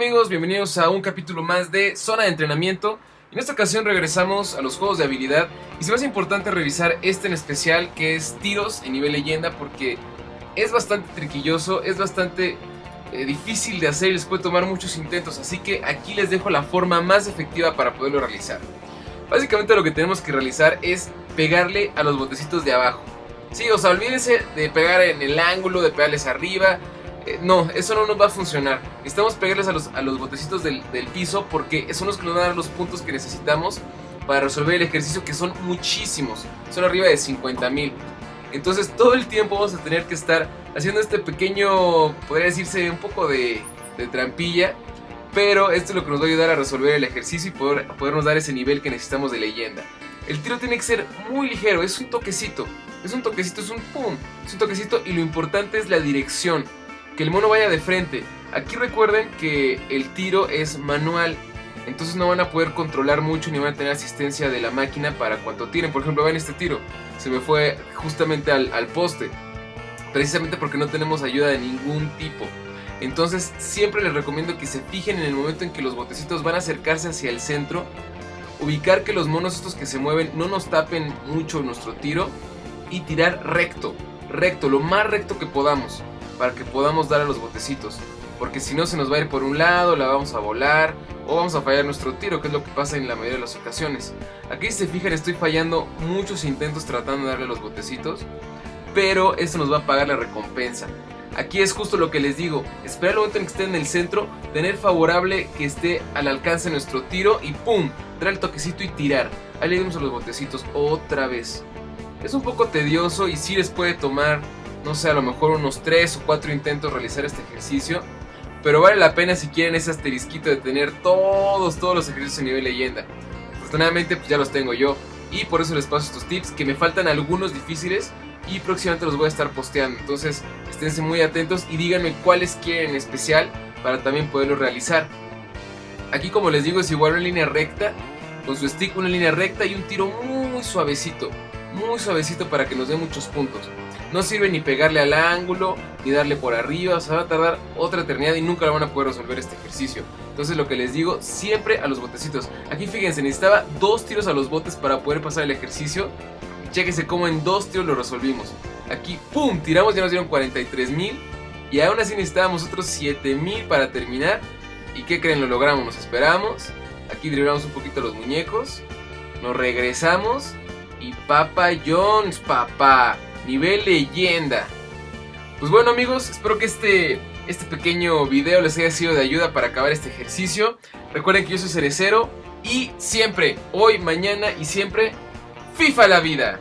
amigos, bienvenidos a un capítulo más de Zona de Entrenamiento. En esta ocasión regresamos a los juegos de habilidad y se me hace importante revisar este en especial que es tiros en nivel leyenda porque es bastante triquilloso, es bastante eh, difícil de hacer y les puede tomar muchos intentos, así que aquí les dejo la forma más efectiva para poderlo realizar. Básicamente lo que tenemos que realizar es pegarle a los botecitos de abajo. Sí, o sea, olvídense de pegar en el ángulo, de pegarles arriba, eh, no, eso no nos va a funcionar. Necesitamos pegarles a los, botecitos del, piso porque son los que nos van a dar los puntos que necesitamos para resolver el ejercicio que son muchísimos. Son arriba de 50 mil. Entonces todo el tiempo vamos a tener que estar haciendo este pequeño, podría decirse, un poco de, trampilla. Pero esto es lo que nos va a ayudar a resolver el ejercicio y poder, podernos dar ese nivel que necesitamos de leyenda. El tiro tiene que ser muy ligero, es un toquecito. Es un toquecito, es un pum. Es un toquecito y lo importante es la dirección que el mono vaya de frente. Aquí recuerden que el tiro es manual, entonces no van a poder controlar mucho ni van a tener asistencia de la máquina para cuando tiren. Por ejemplo, ven este tiro, se me fue justamente al, al poste, precisamente porque no tenemos ayuda de ningún tipo. Entonces siempre les recomiendo que se fijen en el momento en que los botecitos van a acercarse hacia el centro, ubicar que los monos estos que se mueven no nos tapen mucho nuestro tiro y tirar recto, recto, lo más recto que podamos para que podamos dar a los botecitos. Porque si no se nos va a ir por un lado, la vamos a volar o vamos a fallar nuestro tiro, que es lo que pasa en la mayoría de las ocasiones. Aquí si se fijan estoy fallando muchos intentos tratando de darle los botecitos, pero esto nos va a pagar la recompensa. Aquí es justo lo que les digo, esperar el momento en que esté en el centro, tener favorable que esté al alcance nuestro tiro y ¡pum! Dar el toquecito y tirar. Ahí le dimos a los botecitos otra vez. Es un poco tedioso y sí les puede tomar no sé, a lo mejor unos 3 o 4 intentos realizar este ejercicio. Pero vale la pena si quieren ese asterisquito de tener todos, todos los ejercicios a nivel leyenda. Afortunadamente pues ya los tengo yo. Y por eso les paso estos tips, que me faltan algunos difíciles y próximamente los voy a estar posteando. Entonces esténse muy atentos y díganme cuáles quieren en especial para también poderlos realizar. Aquí como les digo es igual una línea recta, con su stick una línea recta y un tiro muy suavecito. Muy suavecito para que nos dé muchos puntos. No sirve ni pegarle al ángulo, ni darle por arriba, o sea, va a tardar otra eternidad y nunca lo van a poder resolver este ejercicio. Entonces lo que les digo, siempre a los botecitos. Aquí fíjense, necesitaba dos tiros a los botes para poder pasar el ejercicio. Chéquense cómo en dos tiros lo resolvimos. Aquí, ¡pum! Tiramos, ya nos dieron 43 mil. Y aún así necesitábamos otros 7 mil para terminar. ¿Y qué creen? Lo logramos, nos esperamos. Aquí driblamos un poquito los muñecos. Nos regresamos. Y Papa Jones, papá nivel leyenda. Pues bueno amigos, espero que este, este pequeño video les haya sido de ayuda para acabar este ejercicio. Recuerden que yo soy Cerecero y siempre, hoy, mañana y siempre, FIFA la vida.